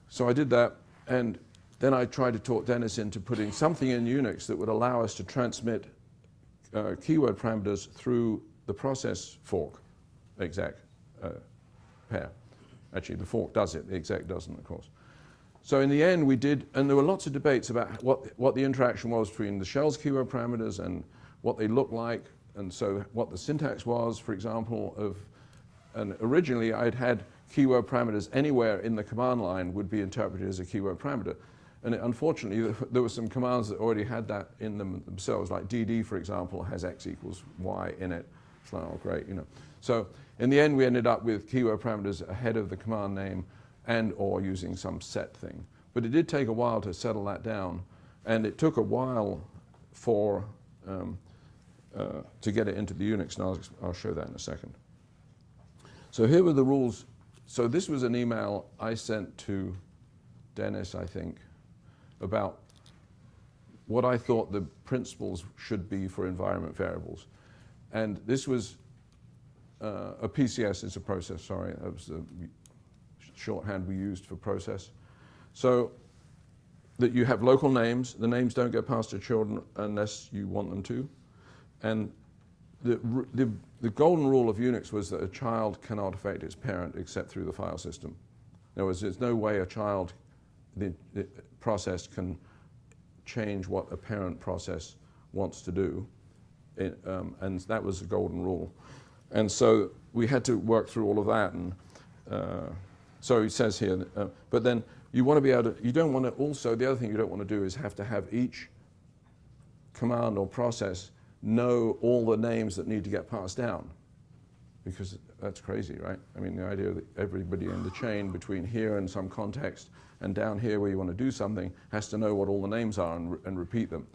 so I did that, and then I tried to talk Dennis into putting something in Unix that would allow us to transmit uh, keyword parameters through the process fork exec uh, pair. Actually, the fork does it, the exec doesn't, of course. So in the end, we did, and there were lots of debates about what, what the interaction was between the shell's keyword parameters and what they look like, and so what the syntax was, for example, of, and originally I'd had keyword parameters anywhere in the command line would be interpreted as a keyword parameter. And it, unfortunately, there were some commands that already had that in them themselves, like dd, for example, has x equals y in it. It's like, oh, great, you know. So in the end, we ended up with keyword parameters ahead of the command name and or using some set thing. But it did take a while to settle that down, and it took a while for um, uh, to get it into the Unix, and I'll, I'll show that in a second. So here were the rules. So this was an email I sent to Dennis, I think, about what I thought the principles should be for environment variables. And this was uh, a PCS is a process, sorry, that was the shorthand we used for process. So that you have local names, the names don't get passed to children unless you want them to. And the, the, the golden rule of Unix was that a child cannot affect its parent except through the file system. In other words, there's no way a child, the, the process can change what a parent process wants to do. It, um, and that was the golden rule. And so we had to work through all of that. And uh, so he says here, uh, but then you want to be able to, you don't want to also, the other thing you don't want to do is have to have each command or process know all the names that need to get passed down. Because that's crazy, right? I mean, the idea that everybody in the chain between here and some context and down here where you want to do something has to know what all the names are and, re and repeat them.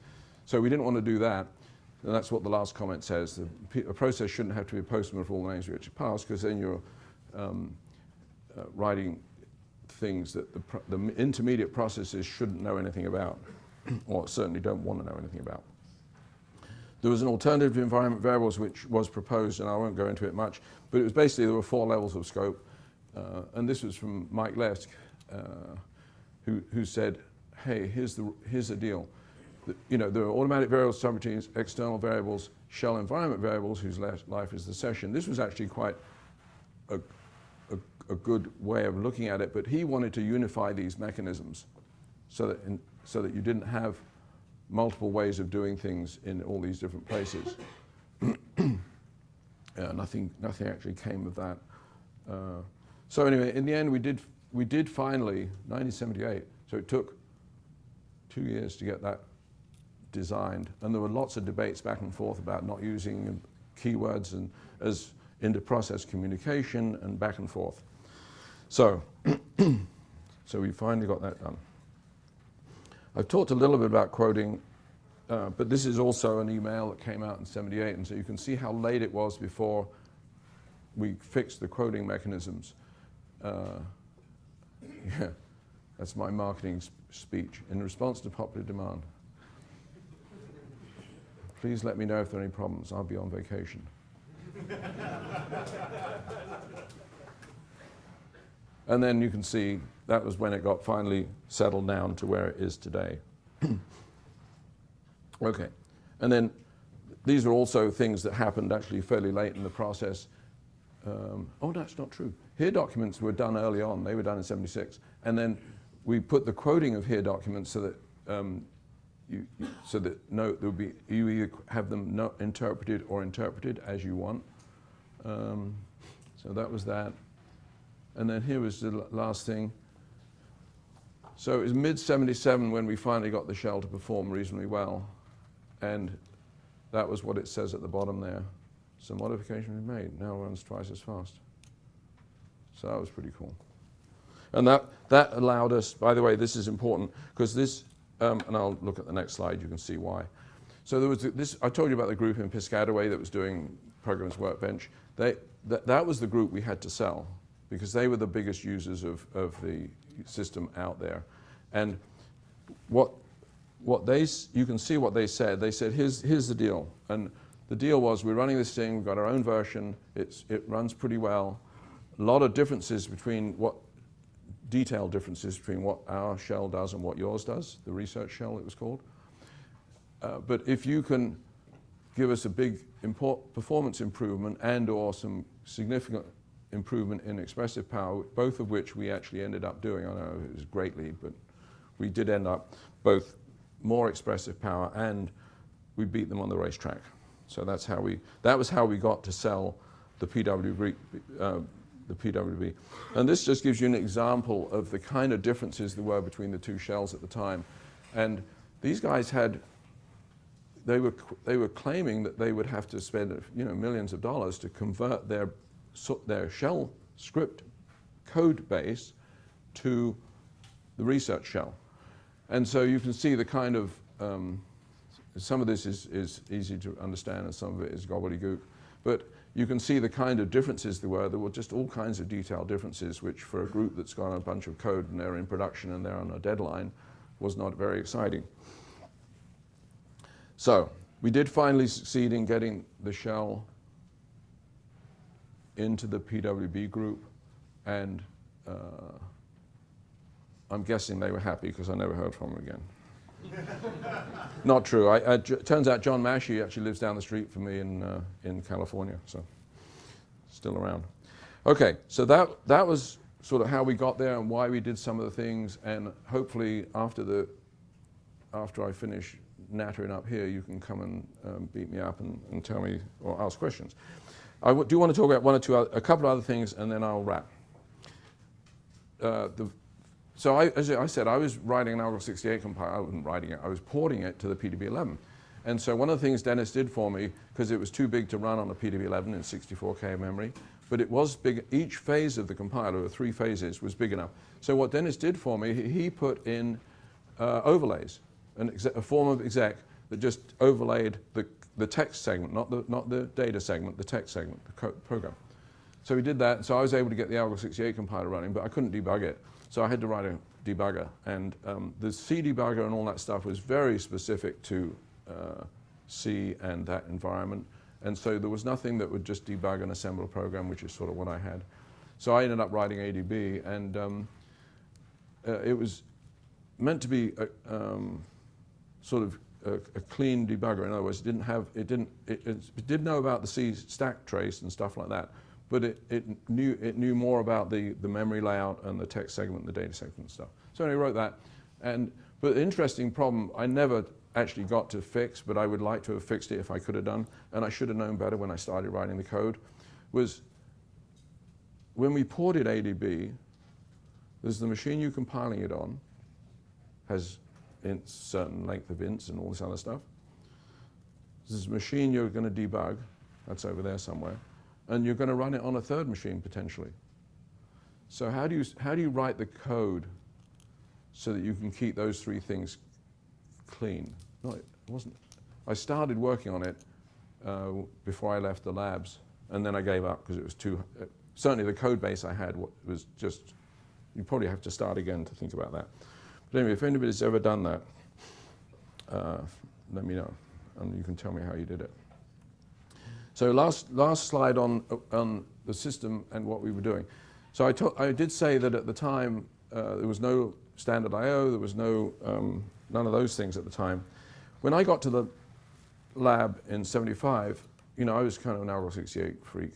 So we didn't want to do that. And that's what the last comment says. The, process shouldn't have to be a postman for all the names which are passed because then you're um, uh, writing things that the, the intermediate processes shouldn't know anything about or certainly don't want to know anything about. There was an alternative environment variables which was proposed, and I won't go into it much, but it was basically there were four levels of scope. Uh, and this was from Mike Lesk, uh, who, who said, hey, here's the, here's the deal. The, you know, there are automatic variables, subroutines, external variables, shell environment variables, whose life is the session. This was actually quite a, a, a, good way of looking at it, but he wanted to unify these mechanisms so that, in, so that you didn't have multiple ways of doing things in all these different places. yeah, nothing, nothing actually came of that. Uh, so anyway, in the end, we did, we did finally, 1978, so it took two years to get that designed. And there were lots of debates back and forth about not using keywords and as inter-process communication and back and forth. So, so we finally got that done. I've talked a little bit about quoting, uh, but this is also an email that came out in 78, and so you can see how late it was before we fixed the quoting mechanisms. Uh, yeah, that's my marketing speech. In response to popular demand. Please let me know if there are any problems. I'll be on vacation. and then you can see that was when it got finally settled down to where it is today. okay. And then these are also things that happened actually fairly late in the process. Um, oh, that's not true. Here documents were done early on. They were done in 76. And then we put the quoting of here documents so that um, you, so that no, there will be, you either have them no, interpreted or interpreted as you want. Um, so that was that. And then here was the last thing. So it was mid-77 when we finally got the shell to perform reasonably well. And that was what it says at the bottom there. Some modification we made, now runs twice as fast. So that was pretty cool. And that, that allowed us, by the way, this is important, because this, um, and I'll look at the next slide, you can see why. So there was this, I told you about the group in Piscataway that was doing Programs Workbench. They, th that was the group we had to sell, because they were the biggest users of, of the system out there. And what, what they, you can see what they said. They said, here's, here's the deal. And the deal was we're running this thing, we've got our own version, it's, it runs pretty well. A lot of differences between what, detailed differences between what our shell does and what yours does, the research shell it was called. Uh, but if you can give us a big performance improvement and or some significant improvement in expressive power, both of which we actually ended up doing. I know it was greatly, but we did end up both more expressive power and we beat them on the racetrack. So that's how we, that was how we got to sell the PWB, uh, the PWB. And this just gives you an example of the kind of differences there were between the two shells at the time. And these guys had, they were, they were claiming that they would have to spend you know, millions of dollars to convert their their shell script code base to the research shell. And so you can see the kind of, um, some of this is, is easy to understand and some of it is gobbledygook. But you can see the kind of differences there were. There were just all kinds of detailed differences, which for a group that's got a bunch of code and they're in production and they're on a deadline was not very exciting. So we did finally succeed in getting the shell into the PWB group and uh, I'm guessing they were happy because I never heard from them again. Not true. I, I, turns out John Mashey actually lives down the street from me in, uh, in California, so still around. Okay, so that, that was sort of how we got there and why we did some of the things, and hopefully after, the, after I finish nattering up here, you can come and um, beat me up and, and, tell me or ask questions. I do want to talk about one or two, other, a couple of other things, and then I'll wrap. Uh, the, so I, as I said, I was writing an Algol 68 compiler. I wasn't writing it. I was porting it to the PDP-11. And so one of the things Dennis did for me, because it was too big to run on a PDP-11 in 64K memory, but it was big. Each phase of the compiler, or three phases, was big enough. So what Dennis did for me, he put in uh, overlays, a form of exec that just overlaid the, the text segment, not the, not the data segment, the text segment, the program. So we did that, so I was able to get the Algol 68 compiler running, but I couldn't debug it. So I had to write a debugger. And um, the C debugger and all that stuff was very specific to uh, C and that environment. And so there was nothing that would just debug and assemble a program, which is sort of what I had. So I ended up writing ADB, and um, uh, it was meant to be a, um, sort of a, a, clean debugger. In other words, it didn't have, it didn't, it, it, did know about the C stack trace and stuff like that, but it, it, knew, it knew more about the, the memory layout and the text segment, the data segment and stuff. So I wrote that. And, but the interesting problem, I never actually got to fix, but I would like to have fixed it if I could have done, and I should have known better when I started writing the code, was when we ported ADB, there's the machine you're compiling it on, has a certain length of ints and all this other stuff. There's a machine you're going to debug, that's over there somewhere, and you're going to run it on a third machine potentially. So how do you, how do you write the code so that you can keep those three things clean? No, it wasn't. I started working on it uh, before I left the labs, and then I gave up because it was too, uh, certainly the code base I had was just, you probably have to start again to think about that. But anyway, if anybody's ever done that, uh, let me know, and you can tell me how you did it. So last, last slide on, on the system and what we were doing. So I, I did say that at the time uh, there was no standard I.O., there was no, um, none of those things at the time. When I got to the lab in 75, you know, I was kind of an Algol 68 freak.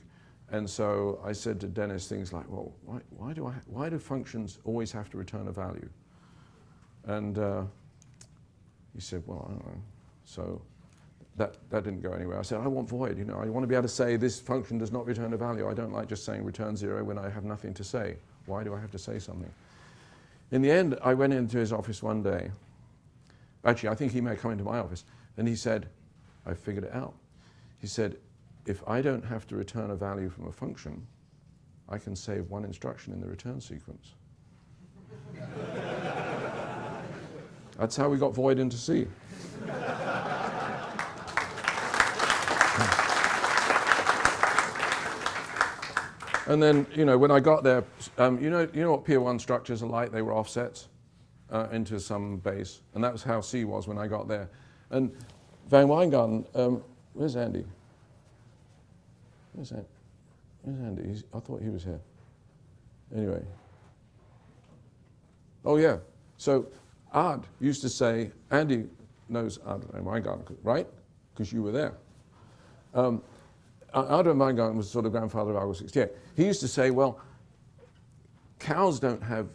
And so I said to Dennis things like, well, why, why, do, I, why do functions always have to return a value? And uh, he said, well, I don't know. So that, that didn't go anywhere. I said, I want void, you know, I want to be able to say this function does not return a value. I don't like just saying return zero when I have nothing to say. Why do I have to say something? In the end, I went into his office one day. Actually, I think he may come into my office. And he said, I figured it out. He said, if I don't have to return a value from a function, I can save one instruction in the return sequence. That's how we got void into C. And then, you know, when I got there, um, you know, you know what Pier 1 structures are like? They were offsets uh, into some base. And that was how C was when I got there. And Van Wijngaarden, um, where's Andy? Where's, Andy? where's Andy? He's, I thought he was here. Anyway. Oh, yeah. So Ard used to say, Andy knows Ard Van Wijngaarden, right? Because you were there. Um, Ard Van Wijngaarden was sort of grandfather of Algol 68. He used to say, well, cows don't have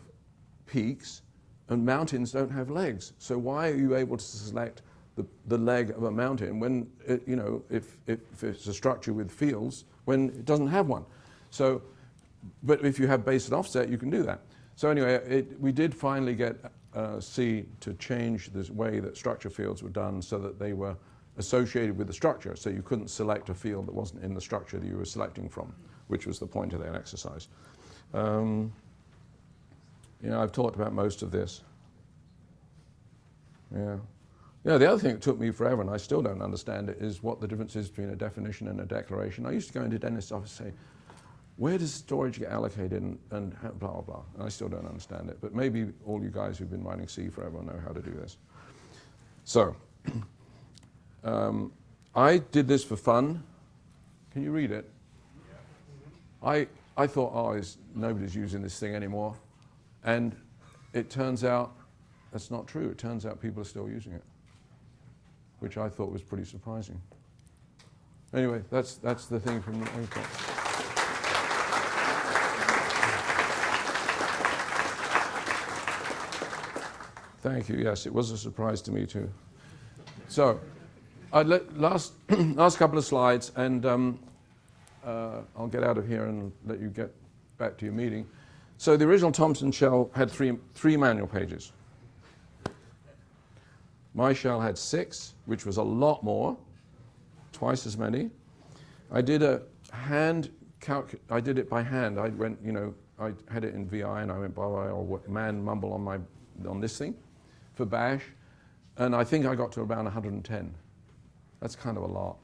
peaks and mountains don't have legs. So why are you able to select the, the leg of a mountain when, it, you know, if, if it's a structure with fields, when it doesn't have one? So, but if you have base and offset, you can do that. So anyway, it, we did finally get uh, C to change the way that structure fields were done so that they were associated with the structure. So you couldn't select a field that wasn't in the structure that you were selecting from, which was the point of that exercise. Um, You know, I've talked about most of this. Yeah. Yeah, the other thing that took me forever, and I still don't understand it, is what the difference is between a definition and a declaration. I used to go into Dennis's office and say, where does storage get allocated and, and blah, blah, blah. And I still don't understand it. But maybe all you guys who've been writing C forever know how to do this. So, um, I did this for fun. Can you read it? I, I thought, oh, nobody's using this thing anymore. And it turns out that's not true. It turns out people are still using it, which I thought was pretty surprising. Anyway, that's, that's the thing from the Thank you. Yes, it was a surprise to me too. So, last, last couple of slides, and um, uh, I'll get out of here and let you get back to your meeting. So the original Thompson shell had three, three manual pages. My shell had six, which was a lot more, twice as many. I did a hand calc I did it by hand. I went, you know, I had it in VI and I went by or man mumble on my on this thing for bash, and I think I got to around 110. That's kind of a lot.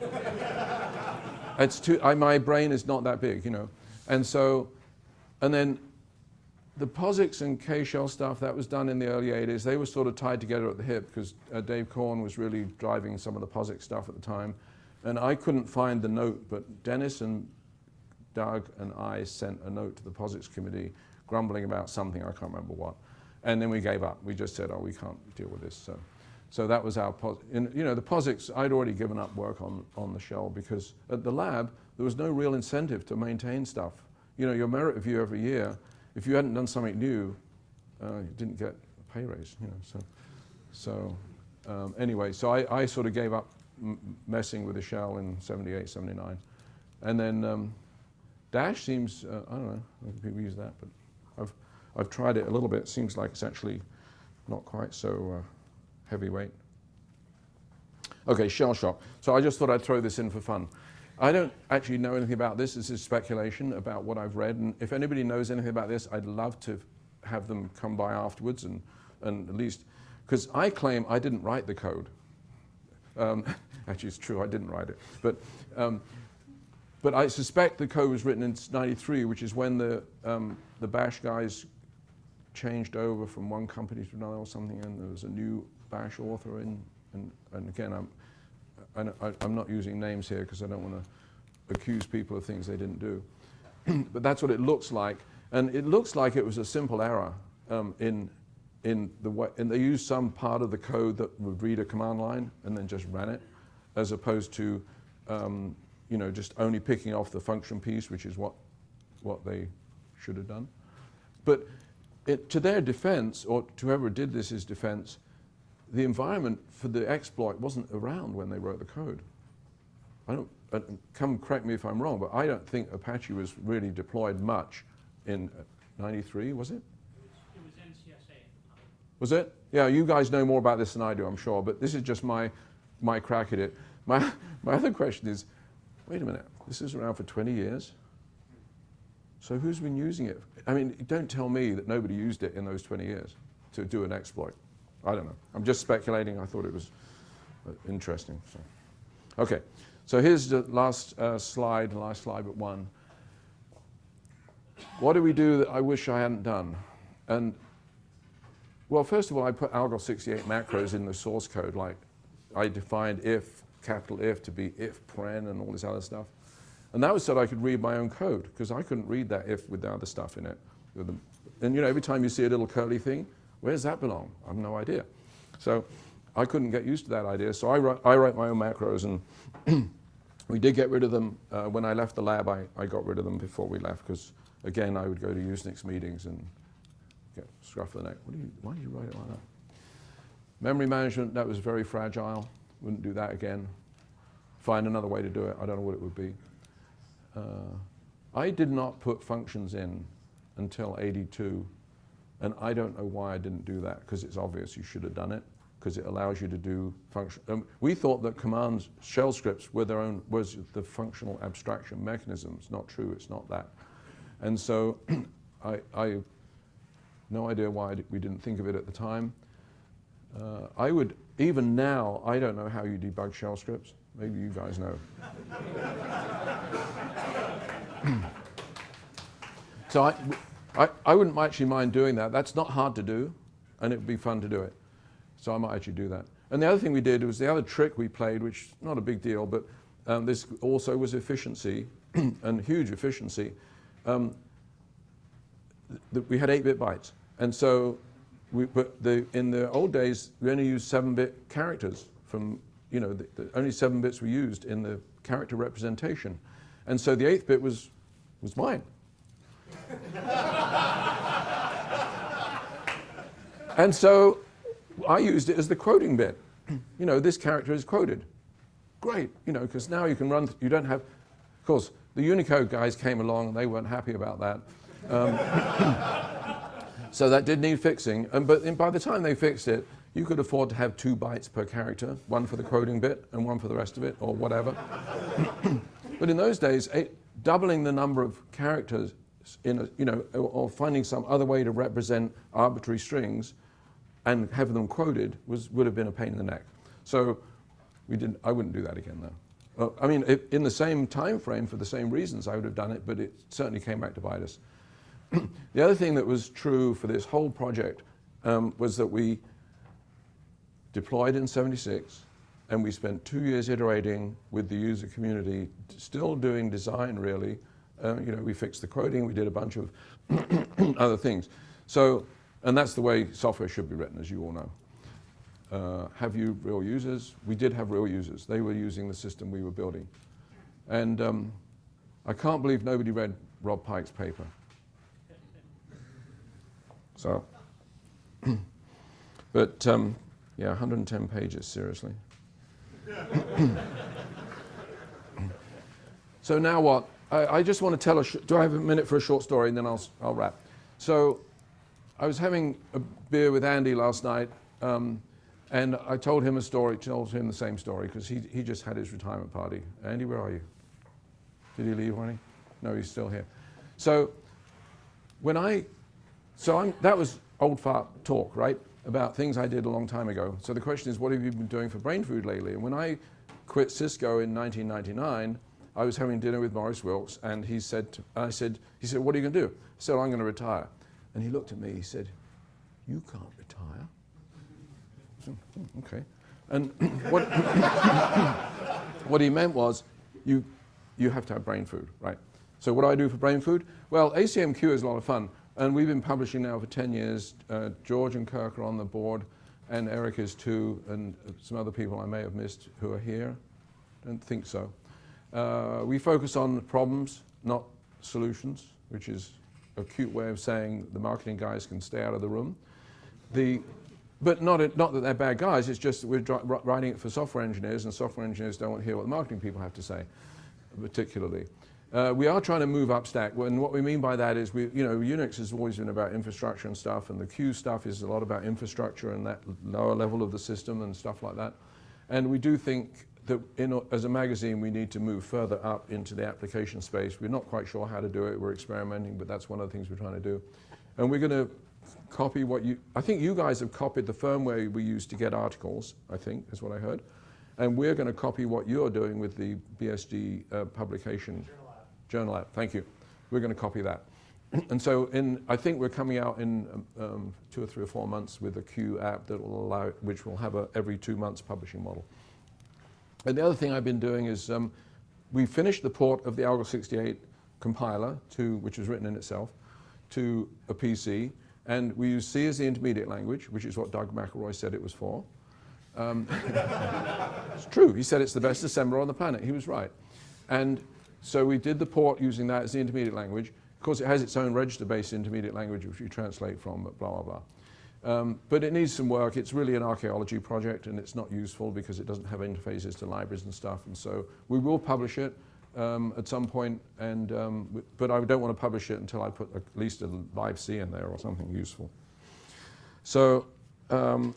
it's too, I, my brain is not that big, you know. And so, and then the POSIX and K-shell stuff, that was done in the early 80s. They were sort of tied together at the hip because uh, Dave Korn was really driving some of the POSIX stuff at the time. And I couldn't find the note, but Dennis and Doug and I sent a note to the POSIX committee grumbling about something, I can't remember what. And then we gave up. We just said, oh, we can't deal with this. So, so that was our, in, you know, the POSIX, I'd already given up work on, on the shell because at the lab, there was no real incentive to maintain stuff. You know, your merit review every year, if you hadn't done something new, uh, you didn't get a pay raise, you know, so. So um, anyway, so I, I sort of gave up messing with the shell in 78, 79. And then um, Dash seems, uh, I don't know, people use that, but I've, tried it a little bit. It Seems like it's actually not quite so uh, heavyweight. Okay, shell shock. So I just thought I'd throw this in for fun. I don't actually know anything about this. This is speculation about what I've read. And if anybody knows anything about this, I'd love to have them come by afterwards and, and at least, because I claim I didn't write the code. Um, actually, it's true, I didn't write it. But, um, but I suspect the code was written in 93, which is when the, um, the bash guys changed over from one company to another or something, and there was a new bash author in, and, and again, I'm, I, am not using names here because I don't want to accuse people of things they didn't do. but that's what it looks like. And it looks like it was a simple error um, in, in the way, and they used some part of the code that would read a command line and then just ran it, as opposed to, um, you know, just only picking off the function piece, which is what, what they should have done. But it, to their defense, or to whoever did this is defense, the environment for the exploit wasn't around when they wrote the code. I don't, uh, come correct me if I'm wrong, but I don't think Apache was really deployed much in 93, was it? It was NCSA. Was it? Yeah, you guys know more about this than I do, I'm sure, but this is just my, my crack at it. My, my other question is, wait a minute, this is around for 20 years? So who's been using it? I mean, don't tell me that nobody used it in those 20 years to do an exploit. I don't know. I'm just speculating. I thought it was uh, interesting. So. Okay, so here's the last uh, slide, last slide but one. What do we do that I wish I hadn't done? And well, first of all, I put Algol 68 macros in the source code. Like I defined if, capital if to be if paren and all this other stuff. And that was so that I could read my own code because I couldn't read that if with the other stuff in it. And you know, every time you see a little curly thing, where does that belong? I have no idea. So I couldn't get used to that idea. So I write, I write my own macros and we did get rid of them. Uh, when I left the lab, I, I got rid of them before we left because again, I would go to Usenix meetings and get scruff of the neck. What do you, why did you write it like that? Memory management, that was very fragile. Wouldn't do that again. Find another way to do it. I don't know what it would be. Uh, I did not put functions in until 82 and I don't know why I didn't do that, because it's obvious you should have done it, because it allows you to do function. Um, we thought that commands, shell scripts were their own, was the functional abstraction mechanism. It's not true, it's not that. And so I, I No idea why we didn't think of it at the time. Uh, I would, even now, I don't know how you debug shell scripts. Maybe you guys know. so I, I, I wouldn't actually mind doing that. That's not hard to do, and it would be fun to do it. So I might actually do that. And the other thing we did was the other trick we played, which is not a big deal, but um, this also was efficiency and huge efficiency. Um, we had 8-bit bytes. And so we, but the, in the old days, we only used 7-bit characters from, you know, the, the only 7 bits were used in the character representation. And so the 8th bit was, was mine. and so I used it as the quoting bit. you know, this character is quoted. Great, you know, because now you can run, you don't have, of course, the Unicode guys came along and they weren't happy about that. Um, so that did need fixing. And, but by the time they fixed it, you could afford to have two bytes per character, one for the quoting bit and one for the rest of it, or whatever. but in those days, eight, doubling the number of characters in a, you know, or, finding some other way to represent arbitrary strings and have them quoted was, would have been a pain in the neck. So we didn't, I wouldn't do that again though. I mean, if, in the same time frame for the same reasons, I would have done it, but it certainly came back to bite us. the other thing that was true for this whole project um, was that we deployed in 76 and we spent two years iterating with the user community, still doing design really. Uh, you know, we fixed the quoting, we did a bunch of other things. So, and that's the way software should be written, as you all know. Uh, have you real users? We did have real users. They were using the system we were building. And um, I can't believe nobody read Rob Pike's paper. So, but um, yeah, 110 pages, seriously. so now what? I, I, just want to tell a, do I have a minute for a short story and then I'll, I'll wrap. So I was having a beer with Andy last night um, and I told him a story, told him the same story because he, he just had his retirement party. Andy, where are you? Did he leave already? No, he's still here. So when I so I'm, that was old fart talk, right? About things I did a long time ago. So the question is, what have you been doing for brain food lately? And when I quit Cisco in 1999, I was having dinner with Maurice Wilkes, and he said, to, I said, he said, what are you going to do? I said, I'm going to retire. And he looked at me, he said, you can't retire. Said, hmm, okay. And what, what he meant was, you, you have to have brain food, right? So what do I do for brain food? Well, ACMQ is a lot of fun. And we've been publishing now for 10 years. Uh, George and Kirk are on the board, and Eric is too, and some other people I may have missed who are here. Don't think so. Uh, we focus on problems, not solutions, which is a cute way of saying the marketing guys can stay out of the room. The, but not, it, not that they're bad guys, it's just that we're writing it for software engineers, and software engineers don't want to hear what the marketing people have to say, particularly. Uh, we are trying to move up stack, and what we mean by that is, we, you know, Unix has always been about infrastructure and stuff, and the Q stuff is a lot about infrastructure and that lower level of the system and stuff like that. And we do think that in, as a magazine, we need to move further up into the application space. We're not quite sure how to do it. We're experimenting, but that's one of the things we're trying to do. And we're going to copy what you, I think you guys have copied the firmware we use to get articles, I think, is what I heard. And we're going to copy what you're doing with the BSD uh, publication. Journal app, thank you. We're going to copy that. and so in, I think we're coming out in um, um, two or three or four months with a Q app that will allow, which will have a every two months publishing model. And the other thing I've been doing is um, we finished the port of the Algol 68 compiler, to, which was written in itself, to a PC. And we use C as the intermediate language, which is what Doug McIlroy said it was for. Um, it's true. He said it's the best assembler on the planet. He was right. And so we did the port using that as the intermediate language. Of course, it has its own register-based intermediate language, which you translate from, blah, blah, blah. Um, but it needs some work. It's really an archaeology project, and it's not useful because it doesn't have interfaces to libraries and stuff. And so we will publish it um, at some point, and, um, but I don't want to publish it until I put at least a libc in there or something useful. So, um,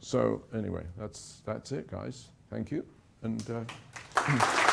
so anyway, that's, that's it, guys. Thank you. And, uh,